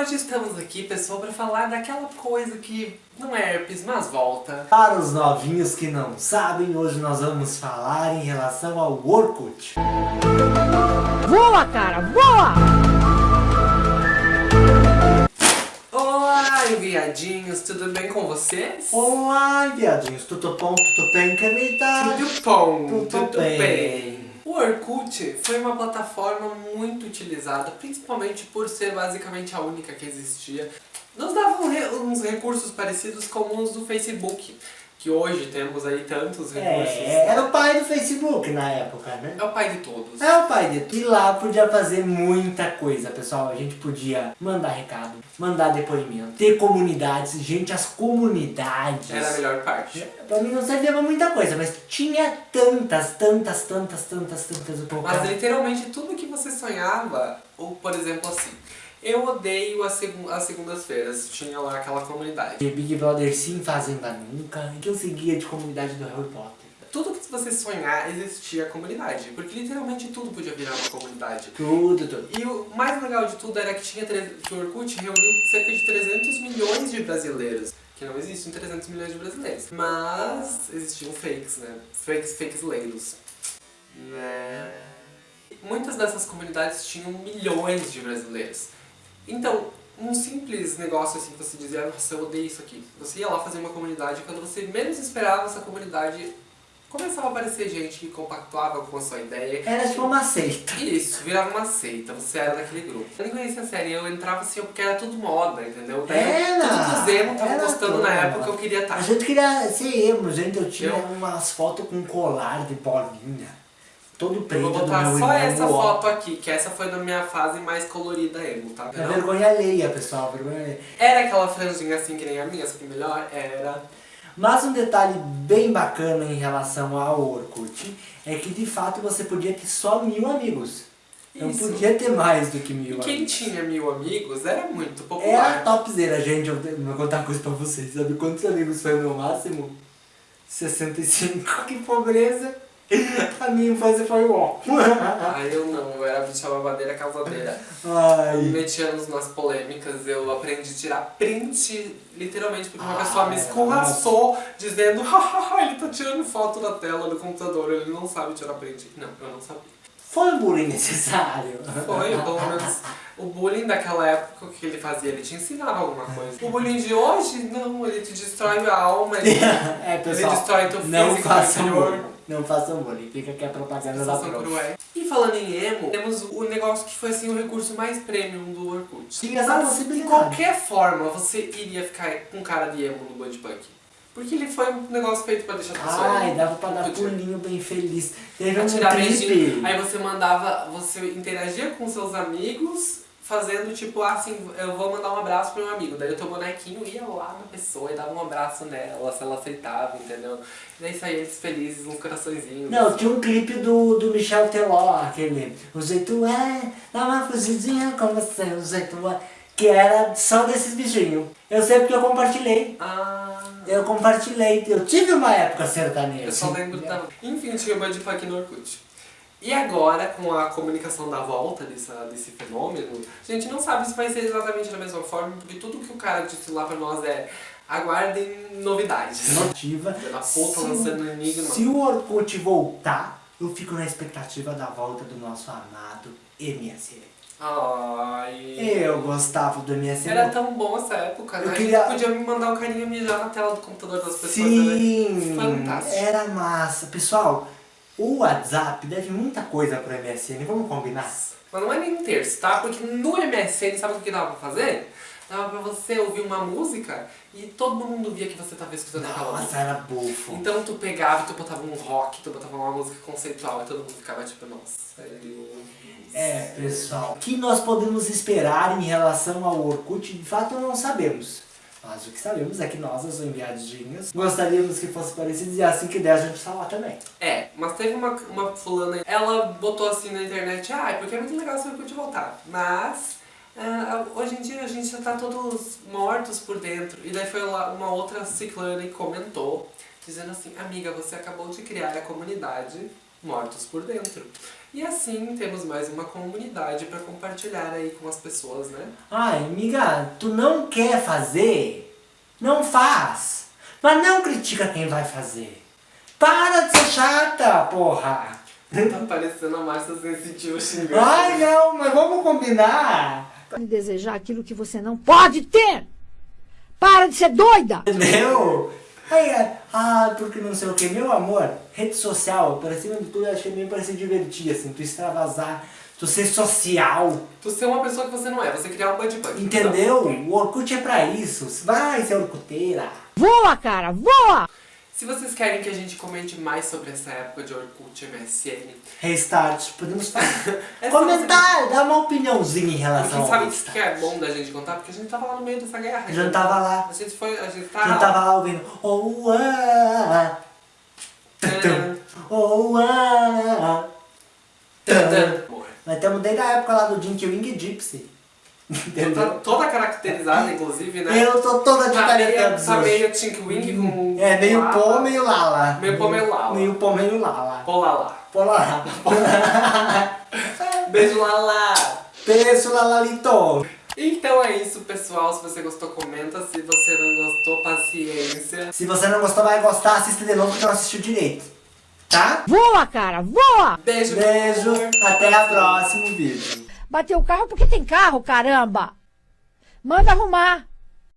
hoje estamos aqui, pessoal, para falar daquela coisa que não é herpes, mas volta. Para os novinhos que não sabem, hoje nós vamos falar em relação ao Orkut. Voa, cara, voa! Olá, viadinhos, tudo bem com vocês? Olá, viadinhos, tudo bom, tudo bem, caneta? Tudo bom, Tudo tudo, bem. bem. O Orkut foi uma plataforma muito utilizada, principalmente por ser basicamente a única que existia. Nos dava re- uns recursos parecidos com os do Facebook, que hoje temos aí tantos recursos. É, era o pai do Facebook na época, né? É o pai de todos. É o pai de tudo. E lá podia fazer muita coisa, pessoal. A gente podia mandar recado, mandar depoimento, ter comunidades. Gente, as comunidades... Era a melhor parte. Pra mim não servia pra muita coisa, mas tinha tantas, tantas, tantas, tantas, tantas... Mas literalmente tudo que você sonhava, ou por exemplo assim, eu odeio as, segu- as segundas-feiras, tinha lá aquela comunidade. De Big Brother sim, Fazenda nunca, que eu seguia de comunidade do Harry Potter. Tudo que você sonhar existia comunidade, porque literalmente tudo podia virar uma comunidade. Tudo, tudo. E o mais legal de tudo era que tinha que o Orkut reuniu cerca de 300 milhões de brasileiros. Que não existem 300 milhões de brasileiros. Mas existiam fakes, né? Fakes, fakes leilos. Né? Muitas dessas comunidades tinham milhões de brasileiros. Então, um simples negócio assim que você dizia, nossa, eu odeio isso aqui. Você ia lá fazer uma comunidade e quando você menos esperava essa comunidade começava a aparecer gente que compactuava com a sua ideia. Era tipo uma seita. Isso, virava uma seita, você era daquele grupo. Eu nem conhecia a série, eu entrava assim porque era tudo moda, entendeu? Daí Era, Tudo emo tava era gostando tudo na época, eu queria estar. A gente queria ser emo, gente. Eu tinha Eu- umas fotos com colar de bolinha. Todo Eu preto vou do botar meu só irmão, essa foto aqui, que essa foi na minha fase mais colorida emo, tá? É vergonha alheia, pessoal, vergonha alheia. Era aquela franjinha assim que nem a minha, só que melhor era... Mas um detalhe bem bacana em relação ao Orkut é que de fato você podia ter só mil amigos. Não Isso. podia ter mais do que mil E quem amigos. tinha mil amigos era muito Era popular. topzera, gente. Eu vou contar uma coisa pra vocês. Sabe quantos amigos foi o meu máximo? 65. Que pobreza. A minha infância foi ó. Ah, eu não, eu era bicha babadeira causadeira. Me Ai. metia nos- nas polêmicas, eu aprendi a tirar print, literalmente, porque uma Ah, pessoa me é escorraçou dizendo ele tá tirando foto da tela do computador, ele não sabe tirar print. Não, eu não sabia. Foi um bullying necessário. Foi, pelo menos, o bullying daquela época, que ele fazia? Ele te ensinava alguma coisa. O bullying de hoje, não, ele te destrói a alma, ele, É, pessoal. ele destrói teu Não físico façam interior. bullying. Não façam bullying. Fica aqui a propaganda da cruel. E falando em emo, temos o negócio que foi assim o recurso mais premium do Orkut. Tinha essa Mas, de possibilidade. qualquer forma, você iria ficar com cara de emo no Budpunk. Porque ele foi um negócio feito pra deixar a pessoa Ai, dava pra dar Podia. pulinho bem feliz. Teve um trip. Aí você mandava, você interagia com seus amigos, fazendo tipo assim, eu vou mandar um abraço pro meu amigo. Daí o teu bonequinho ia lá na pessoa e dava um abraço nela, se ela aceitava, entendeu? E daí saía eles felizes, uns coraçõezinhos. Não, tinha um clipe do, do Michel Teló, aquele O jeito é, dá uma fugidinha com você, o jeito é Que era só desses bichinhos Eu sei porque eu compartilhei Ah... Eu compartilhei, eu tive uma época sertaneja Eu só lembro da... Enfim, tinha o Budpunk no Orkut. E agora, com a comunicação da volta dessa, desse fenômeno, a gente não sabe se vai ser exatamente da mesma forma, porque tudo que o cara disse lá pra nós é aguardem novidades. Notiva puta Se- lançando enigma. Se o Orkut voltar, eu fico na expectativa da volta do nosso amado MSN Ai... Eu gostava do MSN Era tão bom essa época, né? Eu A queria- gente podia me mandar um carinha mijar na tela do computador das pessoas. Sim, Era fantástico. era massa. Pessoal, o WhatsApp deve muita coisa pro MSN, vamos combinar? Mas não é nem um terço, tá? Porque no MSN, sabe o que dava pra fazer? Dava pra você ouvir uma música e todo mundo via que você tava escutando aquela música. Nossa, era bufo. Então tu pegava e tu botava um rock, tu botava uma música conceitual e todo mundo ficava tipo, nossa, sério. É, pessoal, o que nós podemos esperar em relação ao Orkut, de fato não sabemos. Mas o que sabemos é que nós, os enviadinhos, gostaríamos que fosse parecido e assim que der a gente está lá também. É, mas teve uma, uma fulana, ela botou assim na internet, ah, porque é muito legal se o Orkut voltar. Mas, ah, hoje em dia a gente já tá todos mortos por dentro. E daí foi lá uma outra ciclana e comentou, dizendo assim, amiga, você acabou de criar a comunidade mortos por dentro. E assim temos mais uma comunidade para compartilhar aí com as pessoas, né? Ai, amiga, tu não quer fazer? Não faz. Mas não critica quem vai fazer. Para de ser chata, porra. Tá parecendo a Márcia Sensitiva xingando. Ai, não, mas vamos combinar. De desejar aquilo que você não pode ter. Para de ser doida. Entendeu? Aí, ah, porque não sei o que. Meu amor, rede social, por cima de tudo, eu achei meio para se divertir, assim, tu extravasar, tu ser social, Tu ser uma pessoa que você não é, você criar um bud bud. entendeu? O Orkut é pra isso. Vai ser Orkuteira. Voa, cara, voa. Se vocês querem que a gente comente mais sobre essa época de Orkut MSN, Restart, podemos fazer. É Comentar, dar uma opiniãozinha em relação ao sabe o que é bom da gente contar? Porque a gente tava lá no meio dessa guerra. A gente tava lá. A gente foi, a gente A tá... gente tava lá ouvindo. Oh, ah, Tã, oh, ah. Nós estamos desde a época lá do Dinky Wing Gypsy. Tá Entendeu? toda caracterizada, inclusive, né? Eu tô toda de Tá meio, tá meio Tink Wing com... É, meio lava. pô, meio lala. Meio pô, meio lala. Meio pô, meio lala. Pô, lá, lá. Pô, lala. Beijo. Beijo, lalalito. Então é isso, pessoal. Se você gostou, comenta. Se você não gostou, paciência. Se você não gostou, vai gostar, assista de novo porque não assistiu direito. Tá? Voa, cara, voa. Beijo, Beijo, até a próximo vídeo. Bateu o carro porque tem carro, caramba. Manda arrumar.